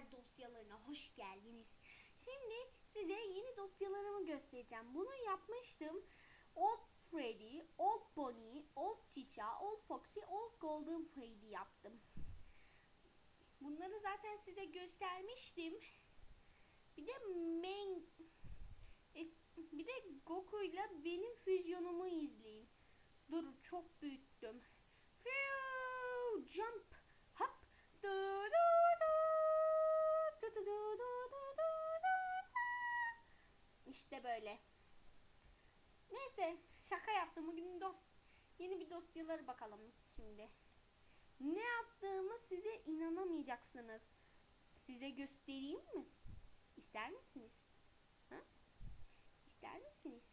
Süper dosyalarına hoş geldiniz. Şimdi size yeni dosyalarımı göstereceğim. Bunu yapmıştım. Old Freddy, Old Bonnie, Old Chicha, Old Foxy, Old Golden Freddy yaptım. Bunları zaten size göstermiştim. Bir de main e, bir de Goku'yla benim füzyonumu böyle. Neyse şaka yaptım. Bugün dost yeni bir dosyaları bakalım şimdi. Ne yaptığımı size inanamayacaksınız. Size göstereyim mi? İster misiniz? Ha? İster misiniz?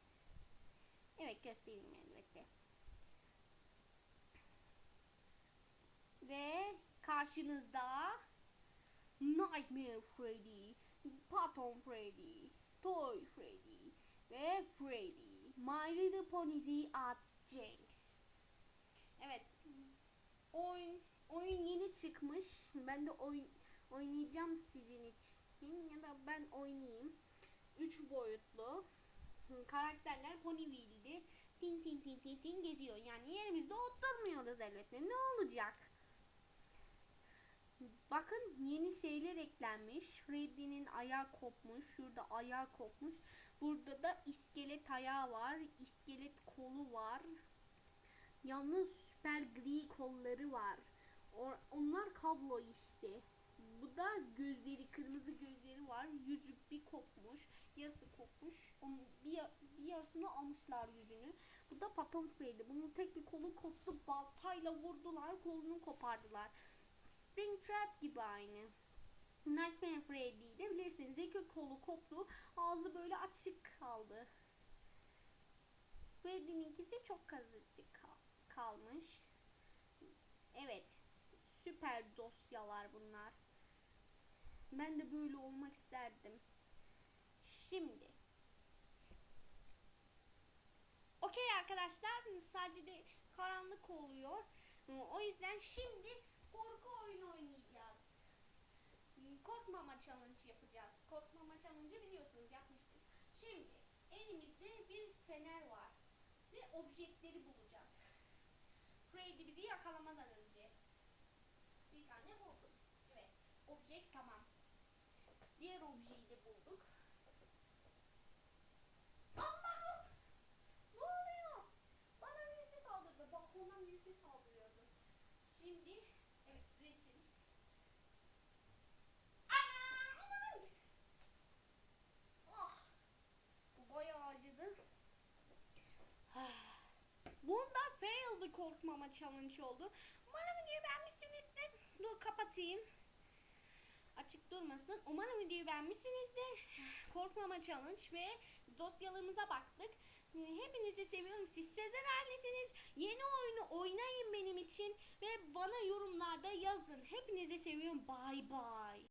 Evet göstereyim elbette. Ve karşınızda Nightmare Freddy, Phantom Freddy, Toy Freddy ve Freddy. My Little Pony's at Jinx. Evet. Oyun oyun yeni çıkmış. Ben de oyun oynayacağım sizin için ya da ben oynayayım. 3 boyutlu karakterler Ponyville'di. Tin tin tin tin tin geziyor. Yani yerimizde oturmuyoruz elbette. Ne olacak? Bakın yeni şeyler eklenmiş. Freddy'nin ayağı kopmuş. Şurada ayağı kopmuş. Burada da iskelet ayağı var. iskelet kolu var. Yalnız süper gri kolları var. Onlar kablo işte. Bu da gözleri, kırmızı gözleri var. Yüzü bir kopmuş. Yarısı kopmuş. Onun bir, bir yarısını almışlar yüzünü. Bu da Paton Freddy. Bunun tek bir kolu koptu. Baltayla vurdular. Kolunu kopardılar. Springtrap gibi aynı. Nightmare Freddy'yi de bilirsiniz. İki kolu koptu. Ağzı böyle açık kaldı. Freddy'ninkisi çok kazıcık kal- kalmış. Evet. Süper dosyalar bunlar. Ben de böyle olmak isterdim. Şimdi. Okey arkadaşlar. Sadece de karanlık oluyor. O yüzden şimdi korku oyunu oynayacağız. Korkmama challenge yapacağız. Korkmama challenge biliyorsunuz yapmıştık. Şimdi elimizde bir fener var. Ve objektleri bulacağız. Freddy bizi yakalamadan önce. Bir tane buldum. Evet. Objekt tamam. Diğer objeyi de bulduk. Bir korkmama challenge oldu. Umarım videoyu beğenmişsinizdir. Dur kapatayım. Açık durmasın. Umarım videoyu beğenmişsinizdir. Korkmama challenge ve dosyalarımıza baktık. Hepinizi seviyorum. Siz Sezer. Yeni oyunu oynayın benim için ve bana yorumlarda yazın. Hepinizi seviyorum. Bye bye.